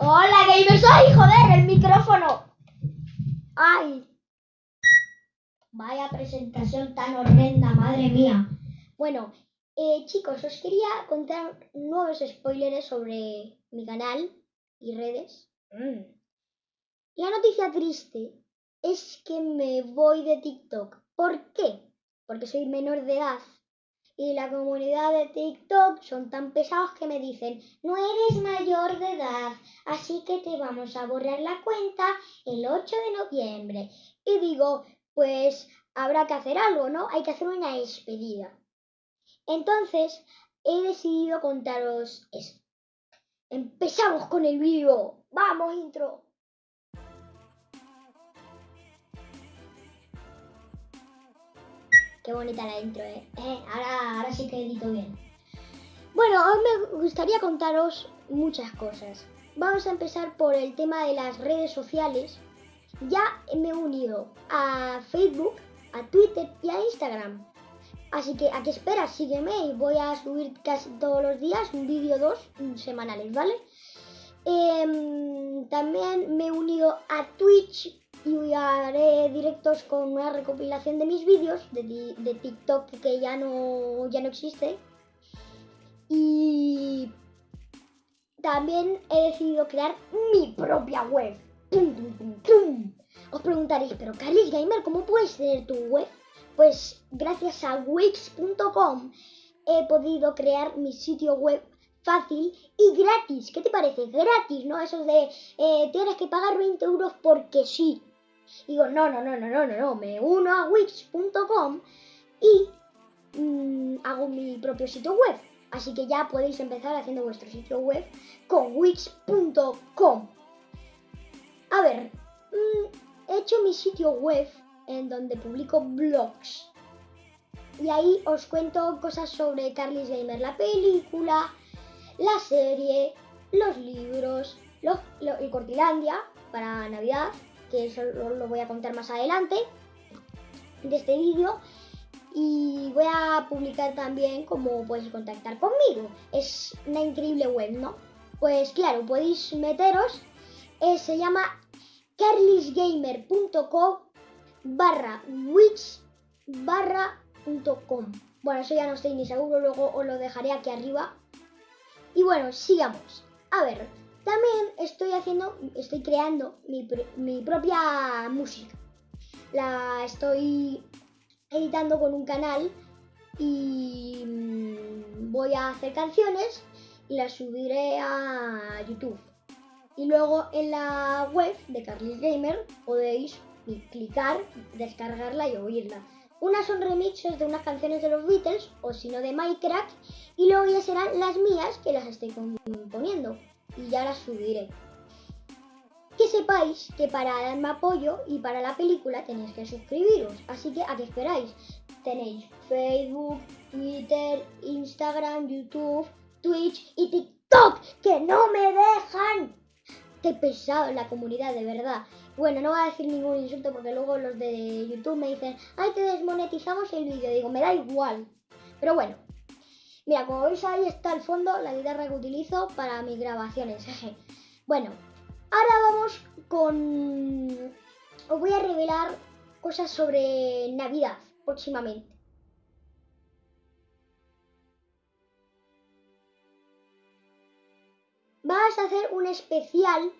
Hola, gamers. ¡Ay, joder! El micrófono. ¡Ay! Vaya presentación tan horrenda, madre mía. Bueno, eh, chicos, os quería contar nuevos spoilers sobre mi canal y redes. Mm. La noticia triste es que me voy de TikTok. ¿Por qué? Porque soy menor de edad y la comunidad de TikTok son tan pesados que me dicen, no eres mayor de edad, así que te vamos a borrar la cuenta el 8 de noviembre. Y digo, pues habrá que hacer algo, ¿no? Hay que hacer una despedida. Entonces, he decidido contaros eso. Empezamos con el vídeo. Vamos, intro. Qué bonita la intro, ¿eh? eh ahora, ahora sí que edito bien. Bueno, hoy me gustaría contaros muchas cosas. Vamos a empezar por el tema de las redes sociales. Ya me he unido a Facebook, a Twitter y a Instagram. Así que, ¿a qué esperas? Sígueme voy a subir casi todos los días un vídeo dos semanales, ¿vale? Em, también me he unido a Twitch y haré directos con una recopilación de mis vídeos de, TikTok que ya no, ya no existe. Y también he decidido crear mi propia web. Os preguntaréis, pero Carlos Gamer, ¿cómo puedes tener tu web? Pues gracias a wix.com he podido crear mi sitio web fácil y gratis. ¿Qué te parece? Gratis, ¿no? Eso de eh, tienes que pagar 20 euros porque sí. Digo, no, no, no, no, no, no, no, me uno a wix.com y mm, hago mi propio sitio web. Así que ya podéis empezar haciendo vuestro sitio web con wix.com. A ver, mm, he hecho mi sitio web en donde publico blogs. Y ahí os cuento cosas sobre Carly's Gamer, la película, la serie, los libros, los, y Cortilandia para Navidad que eso lo voy a contar más adelante de este vídeo. Y voy a publicar también cómo podéis contactar conmigo. Es una increíble web, ¿no? Pues claro, podéis meteros. Eh, se llama carlisgamer.com barra wix barra .com. Bueno, eso ya no estoy ni seguro, luego os lo dejaré aquí arriba. Y bueno, sigamos. A ver, también estoy haciendo, estoy creando mi, propia música. La estoy editando con un canal y mm, voy a hacer canciones y las subiré a YouTube. Y luego en la web de Carlis Gamer podéis clicar, descargarla y oírla. Unas son remixes de unas canciones de los Beatles o si no de Minecraft y luego ya serán las mías que las estoy componiendo y ya las subiré. Que sepáis que para darme apoyo y para la película tenéis que suscribiros, así que ¿a qué esperáis? Tenéis Facebook, Twitter, Instagram, YouTube, Twitch y TikTok, que no me dejan. Qué pesado la comunidad, de verdad. Bueno, no voy a decir ningún insulto porque luego los de YouTube me dicen, ay, te desmonetizamos el vídeo. Digo, me da igual. Pero bueno, Mira, como veis ahí está el fondo, la guitarra que utilizo para mis grabaciones. bueno, ahora vamos con... Os voy a revelar cosas sobre Navidad próximamente. Vas a hacer un especial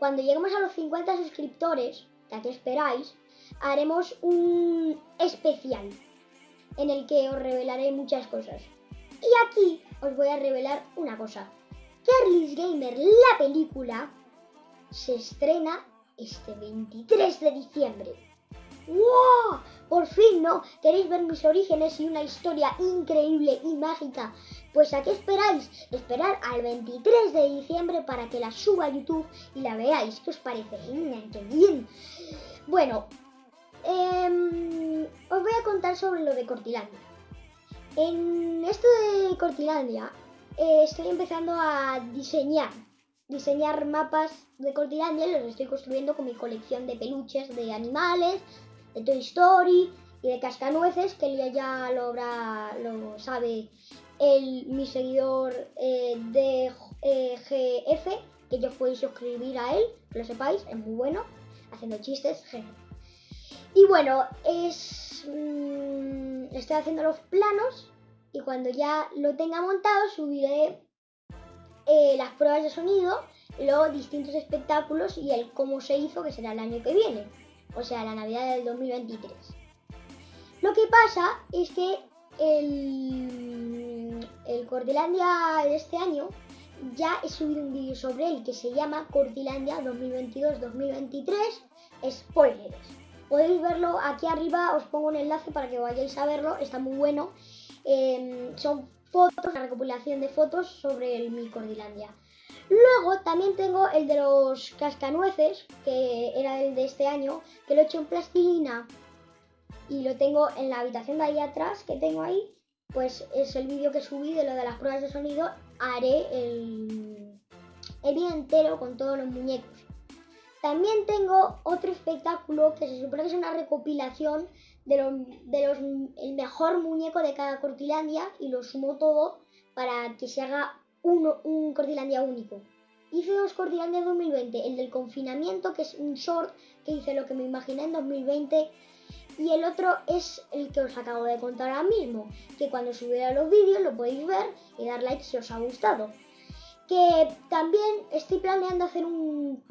cuando lleguemos a los 50 suscriptores, ya que esperáis, haremos un especial en el que os revelaré muchas cosas. Y aquí os voy a revelar una cosa. Carly's Gamer, la película, se estrena este 23 de diciembre. ¡Wow! Por fin, ¿no? ¿Queréis ver mis orígenes y una historia increíble y mágica? Pues ¿a qué esperáis? Esperar al 23 de diciembre para que la suba a YouTube y la veáis. ¿Qué os parece? ¡Qué bien! Bueno, em, os voy a contar sobre lo de Cortilandia. En esto de Cortilandia eh, estoy empezando a diseñar, diseñar mapas de Cortilandia, los estoy construyendo con mi colección de peluches de animales, de Toy Story y de cascanueces, que ya lo, habrá, lo sabe el, mi seguidor eh, de eh, GF, que yo podéis suscribir a él, que lo sepáis, es muy bueno, haciendo chistes, genial. Y bueno, es mm, estoy haciendo los planos y cuando ya lo tenga montado subiré eh, las pruebas de sonido, luego distintos espectáculos y el cómo se hizo, que será el año que viene, o sea, la Navidad del 2023. Lo que pasa es que el, el Cordilandia de este año ya he subido un vídeo sobre él que se llama Cordilandia 2022-2023 Spoilers. Podéis verlo aquí arriba, os pongo un enlace para que vayáis a verlo, está muy bueno. Em, son fotos, la recopilación de fotos sobre el mi Cordilandia. Luego también tengo el de los cascanueces, que era el de este año, que lo he hecho en plastilina y lo tengo en la habitación de ahí atrás, que tengo ahí, pues es el vídeo que subí de lo de las pruebas de sonido. Haré el, el vídeo entero con todos los muñecos. También tengo otro espectáculo que se supone que es una recopilación de los, de los el mejor muñeco de cada Cortilandia y lo sumo todo para que se haga un Cortilandia único. Hice dos Cortilandia 2020, el del confinamiento, que es un short que hice lo que me imaginé en 2020 y el otro es el que os acabo de contar ahora mismo, que cuando subiera los vídeos lo podéis ver y dar like si os ha gustado. Que también estoy planeando hacer un,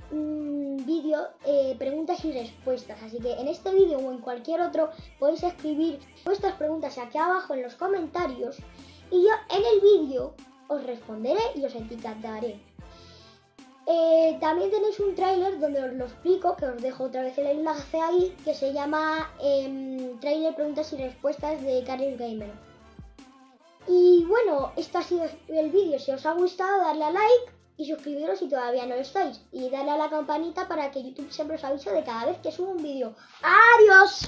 vídeo eh, preguntas y respuestas, así que en este vídeo o en cualquier otro podéis escribir vuestras preguntas aquí abajo en los comentarios y yo en el vídeo os responderé y os etiquetaré. Eh, también tenéis un tráiler donde os lo explico, que os dejo otra vez el enlace ahí, que se llama eh, Tráiler Preguntas y Respuestas de Carlos Gamer. Y bueno, este ha sido el vídeo. Si os ha gustado, darle a like y suscribiros si todavía no lo estáis. Y darle a la campanita para que YouTube siempre os avise de cada vez que subo un vídeo. ¡Adiós!